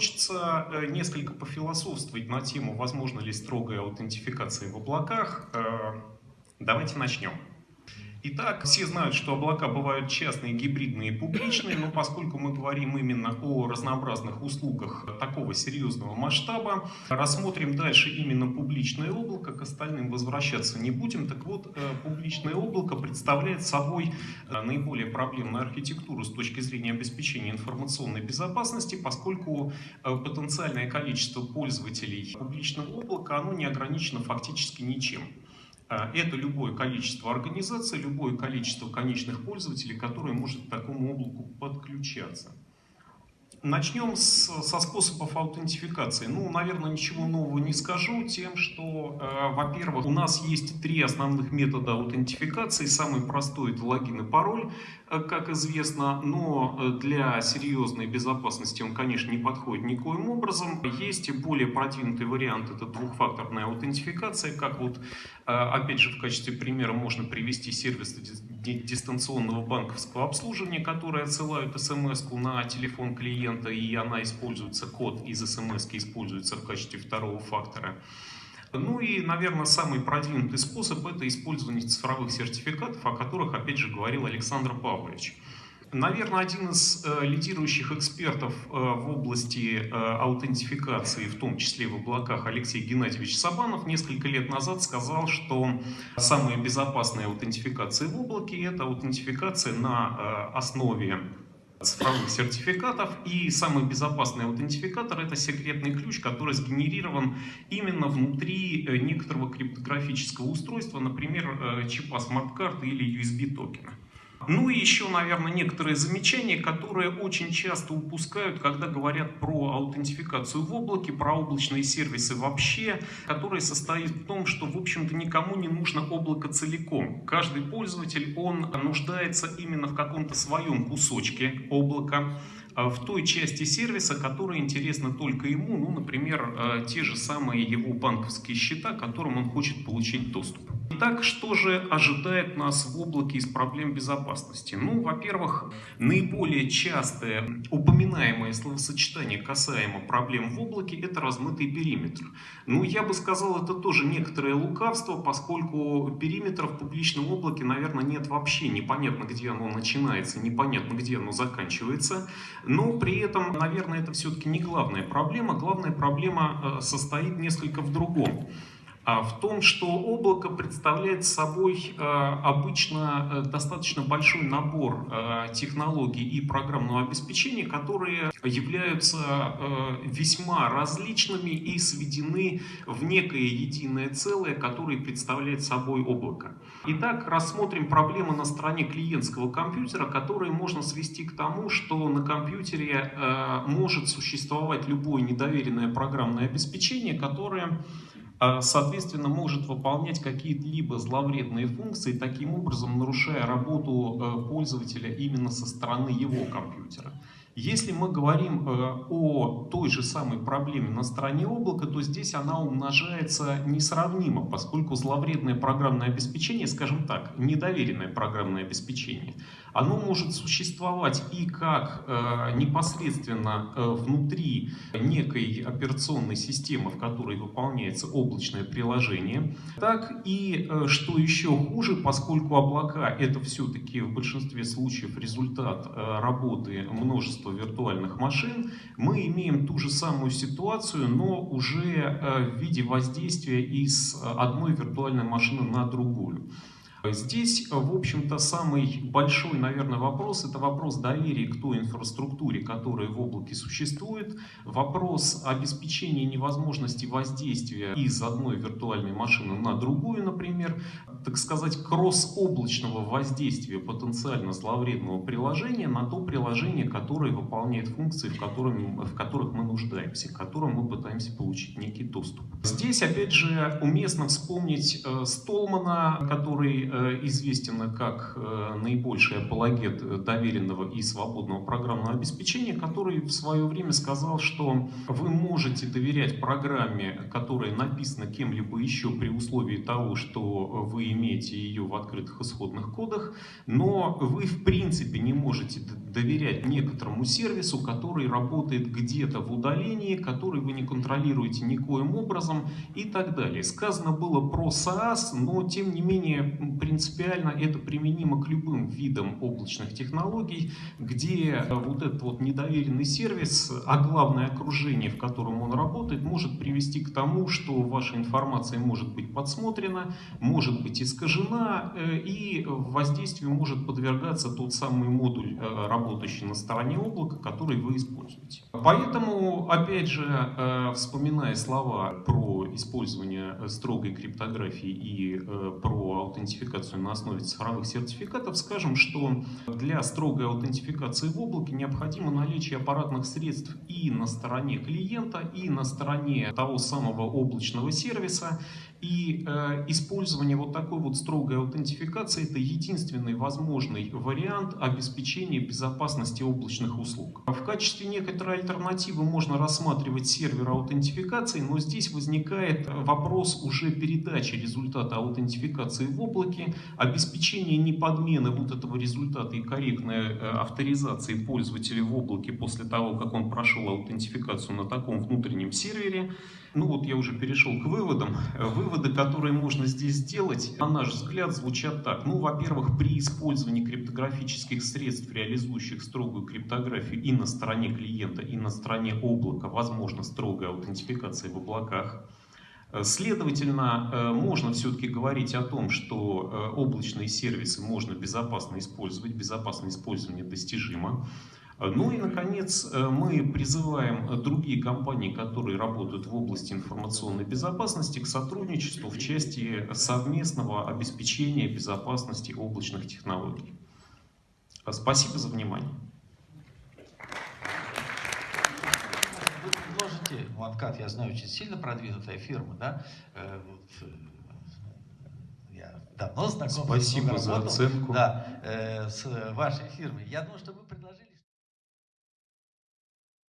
хочется э, несколько пофилософствовать на тему, возможно ли строгая аутентификация в облаках. Э, давайте начнем. Итак, все знают, что облака бывают частные, гибридные и публичные, но поскольку мы говорим именно о разнообразных услугах такого серьезного масштаба, рассмотрим дальше именно публичное облако, к остальным возвращаться не будем. Так вот, э, публичное облако представляет собой э, наиболее проблемную архитектуру с точки зрения обеспечения информационной безопасности, поскольку э, потенциальное количество пользователей публичного облака оно не ограничено фактически ничем. А, это любое количество организаций, любое количество конечных пользователей, которые может к такому облаку подключаться. Начнем с, со способов аутентификации. Ну, наверное, ничего нового не скажу тем, что, э, во-первых, у нас есть три основных метода аутентификации. Самый простой – это логин и пароль, э, как известно, но э, для серьезной безопасности он, конечно, не подходит никоим образом. Есть более продвинутый вариант – это двухфакторная аутентификация, как вот, э, опять же, в качестве примера можно привести сервис дистанционного банковского обслуживания, которые отсылают смс на телефон клиента, и она используется, код из смс используется в качестве второго фактора. Ну и, наверное, самый продвинутый способ – это использование цифровых сертификатов, о которых, опять же, говорил Александр Павлович. Наверное, один из э, лидирующих экспертов э, в области э, аутентификации, в том числе в облаках, Алексей Геннадьевич Сабанов, несколько лет назад сказал, что самая безопасная аутентификация в облаке – это аутентификация на э, основе цифровых сертификатов. И самый безопасный аутентификатор – это секретный ключ, который сгенерирован именно внутри э, некоторого криптографического устройства, например, э, чипа смарт-карты или USB-токена. Ну и еще, наверное, некоторые замечания, которые очень часто упускают, когда говорят про аутентификацию в облаке, про облачные сервисы вообще, которые состоят в том, что, в общем-то, никому не нужно облако целиком. Каждый пользователь, он нуждается именно в каком-то своем кусочке облака, а, в той части сервиса, которая интересна только ему, ну, например, а, те же самые его банковские счета, к которым он хочет получить доступ. Итак, что же ожидает нас в облаке из проблем безопасности? Ну, во-первых, наиболее частое упоминаемое словосочетание касаемо проблем в облаке – это размытый периметр. Ну, я бы сказал, это тоже некоторое лукавство, поскольку периметра в публичном облаке, наверное, нет вообще. Непонятно, где оно начинается, непонятно, где оно заканчивается. Но при этом, наверное, это все-таки не главная проблема. Главная проблема э, состоит несколько в другом. А в том, что облако представляет собой э, обычно э, достаточно большой набор э, технологий и программного обеспечения, которые являются весьма различными и сведены в некое единое целое, которое представляет собой облако. Итак, рассмотрим проблемы на стороне клиентского компьютера, которые можно свести к тому, что на компьютере может существовать любое недоверенное программное обеспечение, которое соответственно, может выполнять какие-либо зловредные функции, таким образом нарушая работу э, пользователя именно со стороны его компьютера. Если мы говорим э, о той же самой проблеме на стороне облака, то здесь она умножается несравнимо, поскольку зловредное программное обеспечение, скажем так, недоверенное программное обеспечение, оно может существовать и как э, непосредственно э, внутри некой операционной системы, в которой выполняется облачное приложение, так и, э, что еще хуже, поскольку облака это все-таки в большинстве случаев результат работы множества виртуальных машин, мы имеем ту же самую ситуацию, но уже в виде воздействия из одной виртуальной машины на другую. Здесь, в общем-то, самый большой, наверное, вопрос – это вопрос доверия к той инфраструктуре, которая в облаке существует, вопрос обеспечения невозможности воздействия из одной виртуальной машины на другую, например, так сказать, кросс-облачного воздействия потенциально зловредного приложения на то приложение, которое выполняет функции, в, котором, в которых мы нуждаемся, к которым мы пытаемся получить некий доступ. Здесь, опять же, уместно вспомнить э, Столмана, который Э, известен как э, наибольший апологет доверенного и свободного программного обеспечения, который в свое время сказал, что вы можете доверять программе, которая написана кем-либо еще при условии того, что вы имеете ее в открытых исходных кодах, но вы в принципе не можете доверять некоторому сервису, который работает где-то в удалении, который вы не контролируете никоим образом и так далее. Сказано было про SaaS, но тем не менее принципиально это применимо к любым видам облачных технологий, где вот этот вот недоверенный сервис, а главное окружение, в котором он работает, может привести к тому, что ваша информация может быть подсмотрена, может быть искажена э, и воздействию может подвергаться тот самый модуль, э, работающий на стороне облака, который вы используете. Поэтому, опять же, э, вспоминая слова про использование строгой криптографии и про аутентификацию на основе цифровых сертификатов, скажем, что для строгой аутентификации в облаке необходимо наличие аппаратных средств и на стороне клиента, и на стороне того самого облачного сервиса. И э, использование вот такой вот строгой аутентификации это единственный возможный вариант обеспечения безопасности облачных услуг. В качестве некоторой альтернативы можно рассматривать сервер аутентификации, но здесь возникает вопрос уже передачи результата аутентификации в облаке, обеспечение неподмены вот этого результата и корректной э, авторизации пользователя в облаке после того, как он прошел аутентификацию на таком внутреннем сервере. Ну вот я уже перешел к выводам. Выводы, которые можно здесь сделать, на наш взгляд, звучат так. Ну, во-первых, при использовании криптографических средств, реализующих строгую криптографию и на стороне клиента, и на стороне облака, возможно строгая аутентификация в облаках. Следовательно, э, можно все-таки говорить о том, что э, облачные сервисы можно безопасно использовать, безопасное использование достижимо. Ну и, наконец, э, мы призываем другие компании, которые работают в области информационной безопасности, к сотрудничеству в части совместного обеспечения безопасности облачных технологий. Спасибо за внимание. Вы предложите, OneCat, я знаю, очень сильно продвинутая фирма, да? Э, э, я давно знаком. Спасибо за оценку. Да, с вашей фирмой. Я думаю, что вы предложили